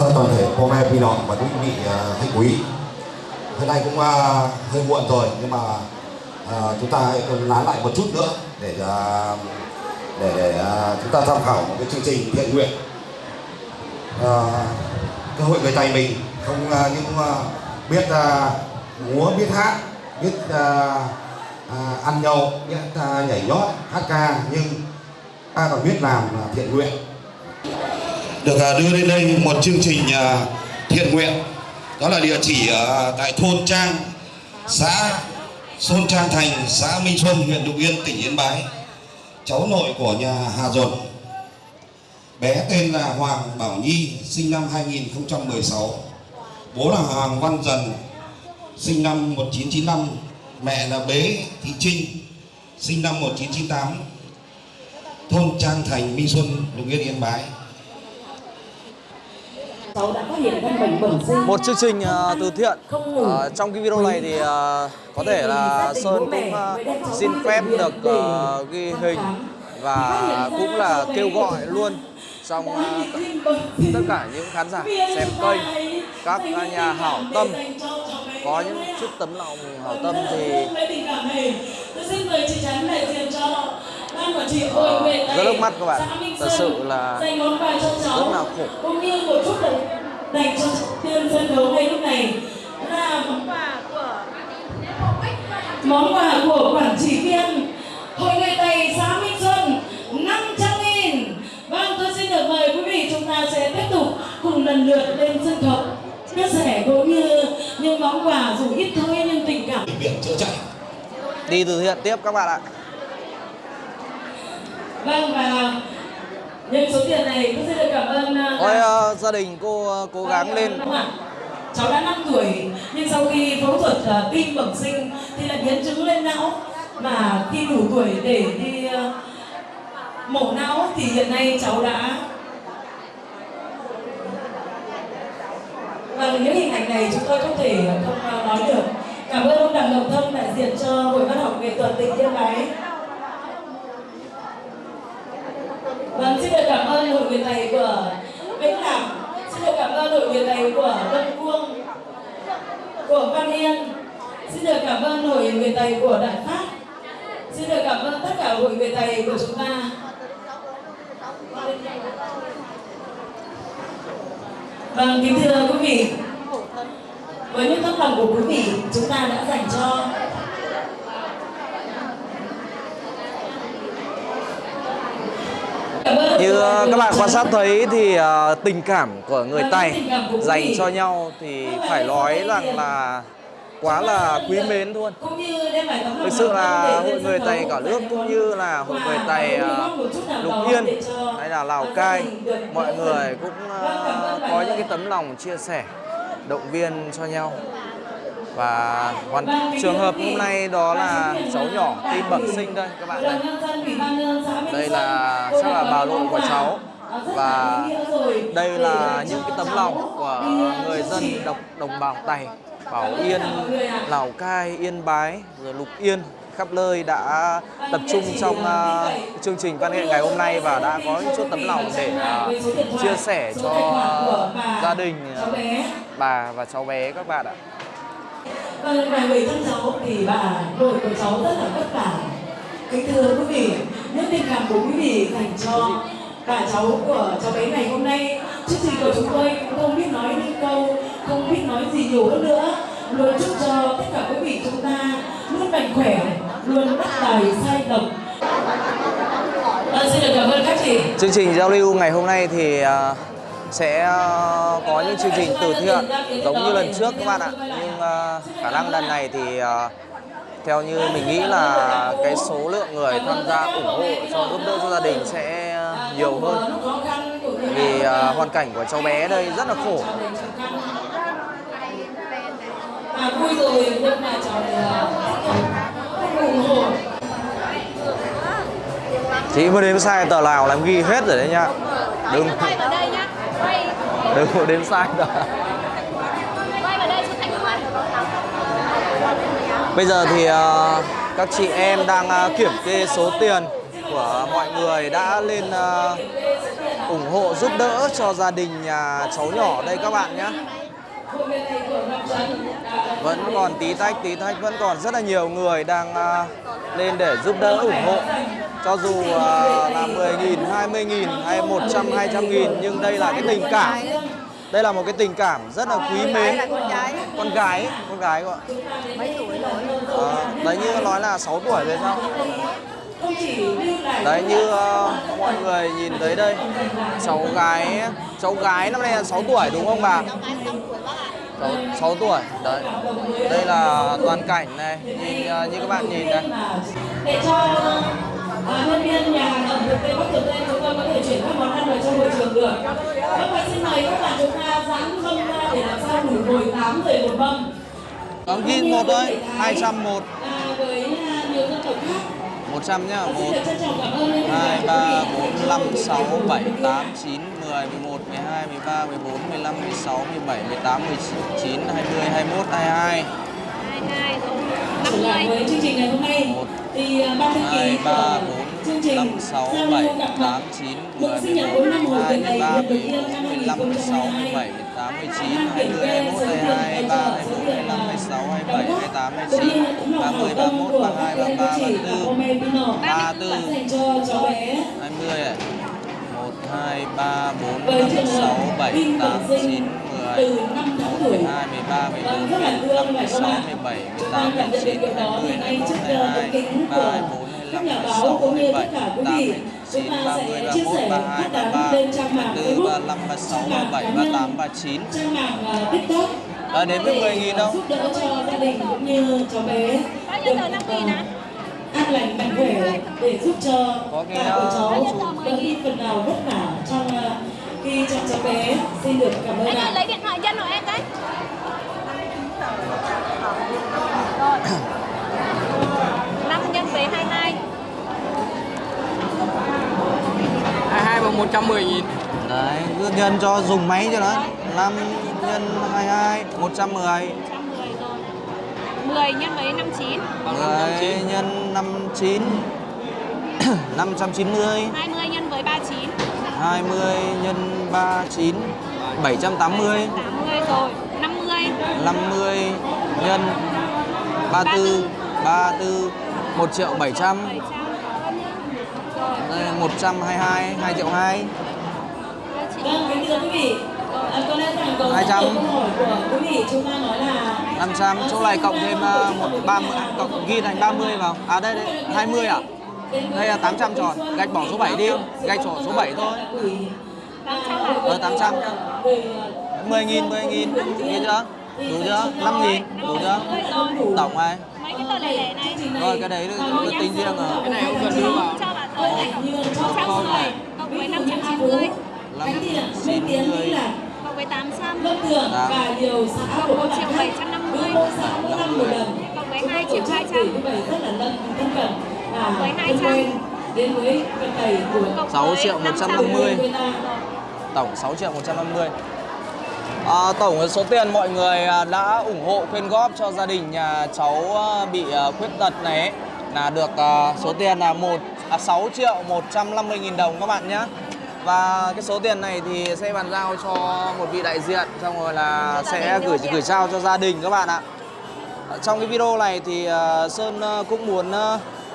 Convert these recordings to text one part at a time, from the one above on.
Vâng, toàn thể cô me vi nòng và quý vị khách quý. Hôm nay cũng ờ, hơi muộn rồi nhưng mà ờ, chúng ta hãy lái lại một chút nữa để ờ, để, để chúng ta tham khảo một cái chương trình thiện nguyện. À, cơ hội người tài mình. Không những biết múa biết hát biết ăn nhậu biết nhảy nhót hát ca nhưng ta còn biết làm thiện nguyện được à, đưa lên đây một chương trình à, thiện nguyện. Đó là địa chỉ ở tại thôn Trang, xã Sơn Trang Thành, xã Minh Xuân, huyện Lục Yên, tỉnh Yên Bái. Cháu nội của nhà Hà Dồn bé tên là Hoàng Bảo Nhi, sinh năm 2016 bố là Hoàng Văn Dần, sinh năm 1995 mẹ là Bế Thị Trinh, sinh năm 1998 thôn Trang Thành, Minh Xuân, Lục Yên Yên Bái cháu đã phát hiện căn bệnh bẩm sinh một chương trình uh, từ thiện. Ờ, trong cái video này thì uh, có thể là Sơn cũng uh, xin phép được uh, ghi hình và cũng là kêu gọi luôn trong uh, tất cả những khán giả xem kênh các uh, nhà hảo tâm. có những chút tấm lòng hảo tâm thì Ờ, rất nước mắt các bạn. Thật sự là rất là khổ. Cũng như một chút dành cho tiên sân khấu ngay lúc này. Là món quà của quản trị viên hội người tây xã Minh Xuân 500 nghìn. Vâng tôi xin được mời quý vị chúng ta sẽ tiếp tục cùng lần lượt lên sân khấu. Chia sẻ cũng như những món quà dù ít thôi nhưng tình cảm. Đi từ thiện tiếp các bạn ạ vâng và nhân số tiền này tôi xin được cảm ơn uh, Ôi, uh, gia đình cô uh, cố gắng lên ạ. Cháu đã 5 tuổi nhưng sau khi phẫu thuật uh, tim bẩm sinh thì lại biến chứng lên não mà khi đủ tuổi để đi uh, mổ não thì hiện nay cháu đã Vâng, những hình ảnh này chúng tôi không thể không nói được. Cảm ơn ông Đặng Ngọc Thông đại diện cho Hội Văn học Nghệ thuật tỉnh Yên Bái. Vâng, xin được cảm ơn hội người thầy của Vĩnh Hảo. Xin được cảm ơn hội người thầy của Đông Cuông Của Văn Yên. Xin được cảm ơn hội người thầy của Đại Phát. Xin được cảm ơn tất cả hội người thầy của chúng ta. Vâng, kính thưa quý vị. Với những tấm lòng của quý vị Chúng ta đã dành cho Cảm ơn như người các bạn quan sát thấy thì uh, tình cảm của người Vâng, quý dành cho nhau thì phải nói rằng là quá là quý mến luôn. Thực sự là hội người khấu cả nước cũng như là hội người chút nào Lục Yên hay là Lào Cai, mọi người cũng Vâng, có những cái tấm lòng chia sẻ, động viên cho nhau. Và hoàn trường hợp hôm nay đó là cháu nhỏ tim bẩm sinh đây các bạn đây. Đây là chắc là bà nội của cháu và đây là những cái tấm lòng của người dân đồng, đồng bào Tày, Bảo Yên. Lào Cai, Yên Bái, rồi Lục Yên khắp nơi đã tập trung trong uh, chương trình văn nghệ ngày hôm nay và đã có những chút tấm lòng để uh, chia sẻ cho uh, gia đình uh, bà và cháu bé các bạn ạ. Vâng, và người thân cháu thì bà nội của cháu rất là vất vả. Kính thưa quý vị, những tình cảm của quý vị dành cho bà cháu của cháu bé ngày hôm nay, chương trình của chúng tôi cũng không biết nói những câu, không biết nói gì nhiều hơn nữa. Luôn chúc cho tất cả quý vị chúng ta luôn mạnh khỏe, luôn bắt tài sai lầm. Vâng, xin được cảm ơn các chị. Chương trình giao lưu ngày hôm nay thì uh, sẽ ờ, có những chương trình từ thiện giống như lần trước các bạn ạ. Nhưng uh, khả năng lần này thì uh, theo như mình nghĩ là cái số lượng người tham gia ủng hộ cho giúp đỡ cho gia đình sẽ nhiều hơn vì uh, hoàn cảnh của cháu bé đây rất là khổ vui rồi, nhưng mà cháu ủng hộ. chị mới đến sai tờ nào làm ghi hết rồi đấy nhá đừng quay vào đây nhá quay đừng có đếm sai đâu Bây giờ thì uh, các chị em đang uh, kiểm kê số tiền của mọi người đã lên uh, ủng hộ giúp đỡ cho gia đình nhà cháu nhỏ đây các bạn nhé. Vẫn còn tí tách tí tách vẫn còn rất là nhiều người đang uh, lên để giúp đỡ ủng hộ. Cho dù uh, là 10.000, 20.000 hay 100, 200.000 nhưng đây là cái tình cảm đây là một cái tình cảm rất là quý mến. con gái. Con gái con gái gọi. Mấy tuổi rồi? À, đấy như nói là 6 tuổi rồi sao? Đấy như ờ, mọi người nhìn thấy đây. Cháu gái cháu gái năm nay là 6 tuổi đúng không bà? Cháu 6 tuổi đấy. Đây là toàn cảnh này. Nhìn ờ, như các bạn nhìn đây. Để cho nhân viên nhà hàng ẩm thực Tây Bắc Tử Tây chúng tôi có thể chuyển các món ăn vào trong hội trường được. Các bạn xin mời các bạn chúng ta dán mâm ra để làm sao đủ ngồi 8 người một mâm. Còn ghi một thôi 201 À, với à, nhiều dân tộc khác. 100 nhá Xin 1 được trân trọng cảm ơn nhân viên 2, nhà 3, hàng 4, 5, 6, 7, 8, 9, 10, 11, 12, 13, 14, 15, 16, 17, 18, 19, 20, 21, 22 22 rồi trở lại 50 với chương trình ngày hôm nay Một, thì à, ban thư ký 2, 3, của 4, chương trình 5, 6, giao 7, lưu gặp mặt 8, 9, mừng 10, sinh nhật 11, 4 năm hồi 12, tuần này 13, lần đầu 14, tiên năm 15, 16, 17, 18, 19, 20, 21, 22, 23, 24, 25, 26, 27, 28, 29, 30, 31, 32, 33, 34, 34, 20 này 1, 2, 3, 4, 5, 6, 7, 8, 9, 10 từ 5 tháng tuổi 12, 13, 14, 15, 16, 17, 18, 19, 20, 21, 22, 23, 24, 25, 26, 27, 28, 29, chúng ta 30, sẽ chia 31, sẻ 32, phát tán 33, lên trang mạng 34, Facebook 35, 36, trang mạng 37, cá nhân, 38, 39 trang mạng uh, TikTok. À, đến với để 10.000 đâu? giúp đỡ cho gia đình cũng như cháu bé. Bao nhiêu tờ 5 được, nghìn an lành mạnh khỏe để giúp cho cả của cháu đỡ đi phần nào vất vả trong khi chăm cháu bé. Xin được cảm ơn Anh lấy điện thoại dân của em đấy 22 bằng 110 nghìn. Đấy, cứ nhân cho dùng máy cho nó. 5 nhân 22, 110 110 rồi. 10 nhân với 59 bằng 10 590 nhân 59 590 20 nhân với 39 20 nhân 39 780 80 rồi. 50 50 nhân 34 34 1 triệu 700 700 Đây là 122 2 triệu 2 Vâng, kính thưa quý vị, à, có lẽ rằng có rất 200. nhiều câu hỏi của quý vị. Chúng ta nói là 500 chỗ này cộng thêm ờ, một 30 cộng ghi thành 30 vào. À đây đây 20 à đây là 800 tròn. Gạch bỏ số 7 đi. Gạch bỏ số 7 thôi. Ờ, 800. 10 nghìn 10 nghìn. Ghi chưa? Đủ chưa? 5 nghìn. Đủ chưa? Tổng này mấy cái tờ lẻ lẻ này rồi cái đấy tính riêng rồi. Cái này không cần đưa vào cho bà tờ này không này cộng với 590 590 cộng với 800 Lâm Thường và nhiều xã của các bạn khác. 750. cứ mỗi xã mỗi năm một lần. cộng với Chúng 2 tôi triệu tổ chức 200 gửi như vậy rất là lân thân cận và với thân 200. quen đến với cận tẩy của cộng 6 với triệu 500. 150 người ta. Tổng 6 triệu 150 à, tổng số tiền mọi người à, đã ủng hộ quyên góp cho gia đình nhà cháu à, bị à, khuyết tật này ấy, là được số tiền là một à, 6 triệu 150 nghìn đồng các bạn nhé. Và cái số tiền này thì sẽ bàn giao cho một vị đại diện xong rồi là sẽ gửi gửi trao cho gia đình các bạn ạ. Trong cái video này thì ờ, Sơn ờ, cũng muốn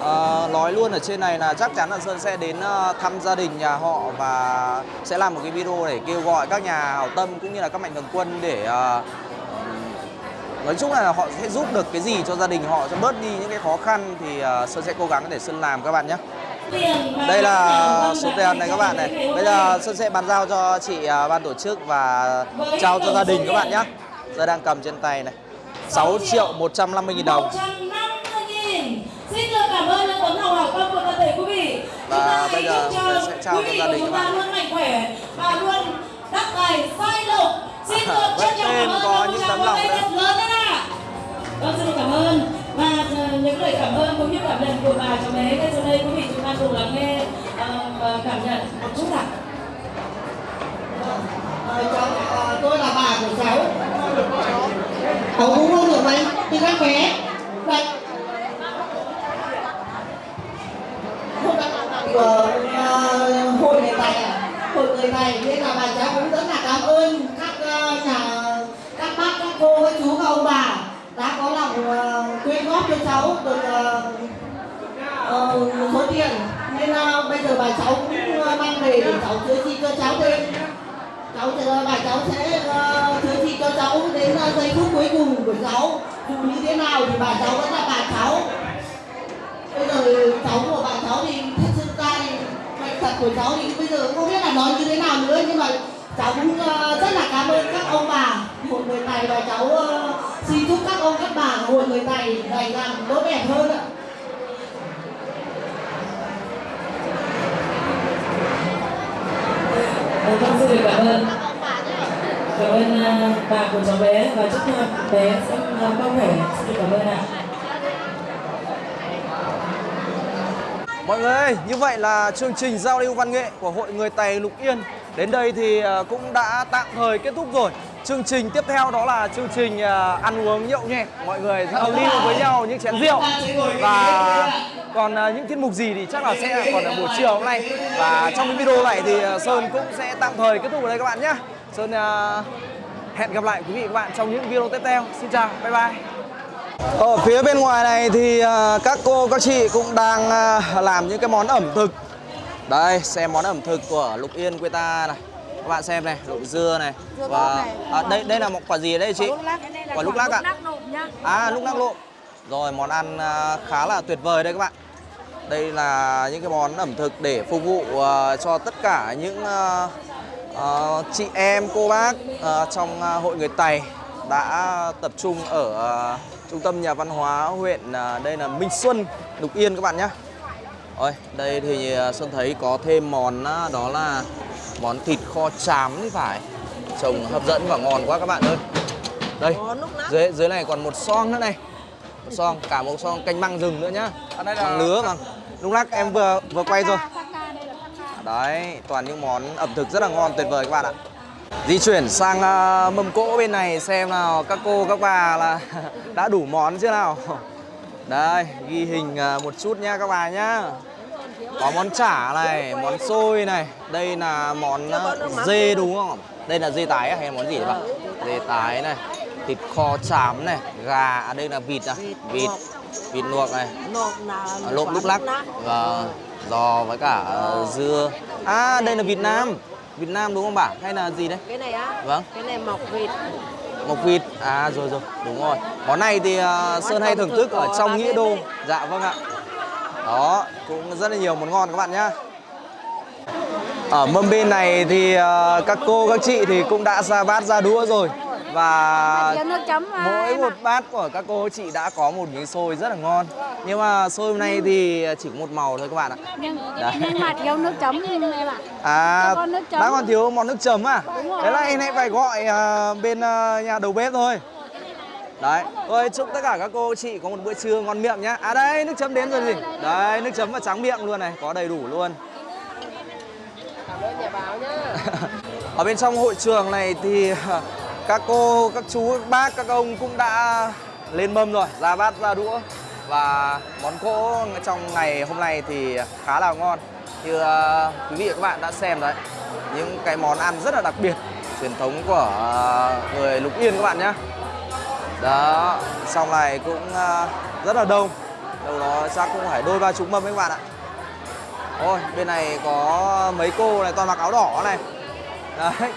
ờ, nói luôn ở trên này là chắc chắn là Sơn sẽ đến ờ, thăm gia đình nhà họ và sẽ làm một cái video để kêu gọi các nhà hảo tâm cũng như là các mạnh thường quân để ờ, nói chung là họ sẽ giúp được cái gì cho gia đình họ cho bớt đi những cái khó khăn thì ờ, Sơn sẽ cố gắng để Sơn làm các bạn nhé. Đây là số tiền này các bạn này. Bây giờ Xuân sẽ bàn giao cho chị à, ban tổ chức và trao cho gia đình các bạn nhé. Giờ đang cầm trên tay này. 6 triệu 150 nghìn đồng. 150 nghìn Xin được cảm ơn những tấm lòng hảo tâm của tập thể quý vị Và bây giờ chúc sẽ trao cho vị gia của đình chúng các ta bạn. luôn mạnh khỏe và luôn đắc tài sai lộc Xin được Vẫn trân trọng cảm ơn có những tấm lòng tay lớn đấy ạ Vâng, xin được cảm ơn và ờ, những lời cảm ơn cũng như cảm nhận của bà cháu bé ngay sau đây quý vị ta cùng lắng nghe uh, cảm nhận một chút ạ. Ờ, ờ, cháu, tôi là bà của cháu. Cháu cũng không được mấy, thì các bé. Vậy. Của uh, hội người Tài à? Hội người Tài, nên là bà cháu cũng rất là cảm ơn các uh, nhà, các bác, các cô, các chú, các ông bà đã có lòng uh, quyên góp cho cháu được uh, uh, một số tiền. Nên uh, bây giờ bà cháu cũng ờ, mang về để cháu chữa trị cho cháu thêm cháu ờ, bà cháu sẽ ờ, chữa trị cho cháu đến uh, giây phút cuối cùng của cháu. Dù như thế nào thì bà cháu vẫn là bà cháu. Bây giờ cháu của bà cháu thì thật sự ra thì bệnh tật của cháu thì bây giờ không biết là nói như thế nào nữa. Nhưng mà cháu cũng uh, rất là cảm ơn các ông bà. Một người tài, và cháu uh, xin chúc các ông các bà một người tài ngày càng tốt đẹp hơn ạ. Vâng, xin được cảm ơn. Cảm ơn à, bà của cháu bé và chúc bé sẽ à, mau khỏe. Xin cảm ơn ạ. Mọi người ơi, như vậy là chương trình giao lưu văn nghệ của Hội Người tài Lục Yên đến đây thì à, cũng đã tạm thời kết thúc rồi. Chương trình tiếp theo đó là chương trình à, ăn uống nhậu nhẹt, mọi người giao lưu với nhau những chén rượu và còn à, những tiết mục gì thì chắc là sẽ còn ở buổi chiều hôm nay và trong cái video này thì à, Sơn cũng sẽ tạm thời kết thúc ở đây các bạn nhé. Sơn hẹn gặp lại quý vị và các bạn trong những video tiếp theo. Xin chào, bye bye. Ở phía bên ngoài này thì các cô các chị cũng đang làm những cái món ẩm thực. Đây, xem món ẩm thực của Lục Yên quê ta này. Các bạn xem này, lộn dưa này. Và à, đây đây là một quả gì đây chị? Quả lúc lắc ạ. À, lúc lắc lộn. Rồi món ăn à, khá là tuyệt vời đây các bạn. Đây là những cái món ẩm thực để phục vụ à, cho tất cả những à, à, chị em, cô bác à, trong à, hội người Tày đã tập trung ở à, trung tâm nhà văn hóa huyện à, đây là Minh Xuân, Lục Yên các bạn nhé. Ôi, đây thì Xuân thấy có thêm món đó là món thịt kho chám thì phải. Trông hấp dẫn và ngon quá các bạn ơi. Đây, dưới dưới này còn một son nữa này. Một son, cả một son canh măng rừng nữa nhá. Măng nứa vâng. Lúc lắc em vừa vừa quay rồi. Đấy, toàn những món ẩm thực rất là ngon tuyệt vời các bạn ạ. Di chuyển sang à, mâm cỗ bên này xem nào các cô các bà là đã đủ món chưa nào. Đây, ghi hình à, một chút nha các bà nhá. Có món chả này, món xôi này, đây là món dê đúng không? Đây là dê tái à, hay là món gì đấy bà? Dê tái này, thịt kho chám này, gà, à, đây là vịt à, vịt, vịt luộc. này, à, lộn lúc lắc. và giò với cả à, dưa. À, đây là Việt Nam. Việt Nam đúng không bà? Hay là gì đấy? cái này á. Vâng. cái này mọc vịt. Mộc vịt. À rồi rồi. Đúng rồi. Món này thì uh, Sơn hay thưởng thức ở trong nghĩa đô. dạ vâng ạ đó cũng rất là nhiều món ngon các bạn nhá ở mâm bên này thì ờ, các cô các chị thì cũng đã ra bát ra đũa rồi và à, mỗi một bát của các cô chị đã có một miếng xôi rất là ngon nhưng mà xôi hôm nay thì chỉ có một màu thôi các bạn ạ nhưng Đấy. nhưng mà thiếu nước chấm em ạ À, con nước chấm. đã còn thiếu món nước chấm à? Thế là em hãy phải gọi à, bên à, nhà đầu bếp thôi. Đấy, tôi chúc tất cả các cô chị có một bữa trưa ngon miệng nhá. À đây, nước chấm đến rồi gì? Đấy, nước chấm và trắng miệng luôn này, có đầy đủ luôn. cảm ơn nhà báo nhé. Ở bên trong hội trường này thì các cô, các chú, các bác, các ông cũng đã lên mâm rồi, ra bát, ra đũa và món cỗ trong ngày hôm nay thì khá là ngon. Như ờ, quý vị và các bạn đã xem đấy, những cái món ăn rất là đặc biệt, truyền thống của ờ, người Lục Yên các bạn nhé. Đó, xong này cũng ờ, rất là đông, đâu đó chắc cũng phải đôi ba chúng mâm ấy các bạn ạ. Ôi, bên này có mấy cô này toàn mặc áo đỏ này. Đấy,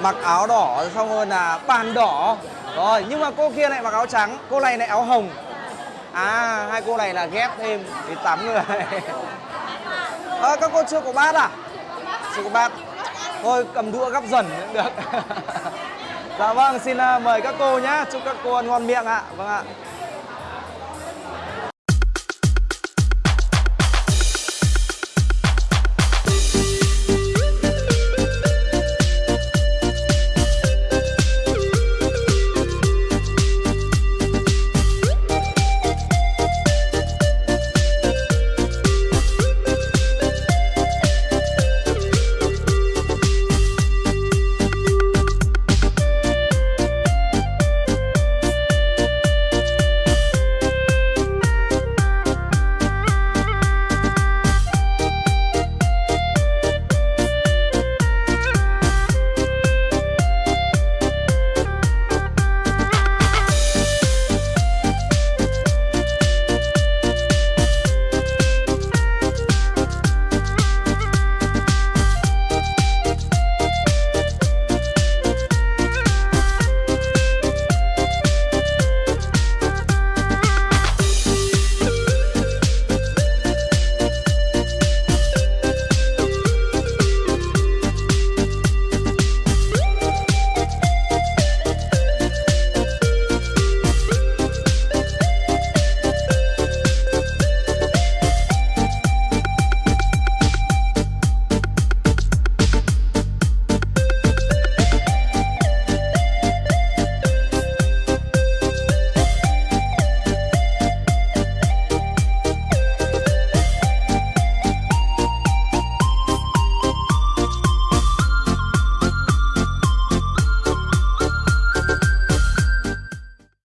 mặc áo đỏ xong hơn là bàn đỏ. Rồi, nhưng mà cô kia lại mặc áo trắng, cô này lại áo hồng. À, hai cô này là ghép thêm thì tám người. Ờ, các cô chưa có bát à? Chưa có bát. Thôi cầm đũa gắp dần cũng được. dạ vâng, xin ờ, mời các cô nhé. Chúc các cô ăn ngon miệng ạ. Vâng ạ.